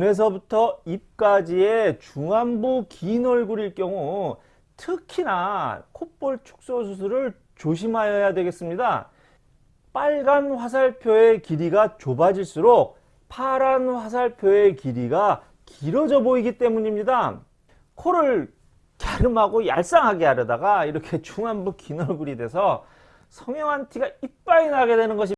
눈에서부터 입까지의 중안부 긴 얼굴일 경우 특히나 콧볼 축소 수술을 조심하여야 되겠습니다. 빨간 화살표의 길이가 좁아질수록 파란 화살표의 길이가 길어져 보이기 때문입니다. 코를 갸름하고 얄쌍하게 하려다가 이렇게 중안부 긴 얼굴이 돼서 성형한 티가 이빨이 나게 되는 것입니다.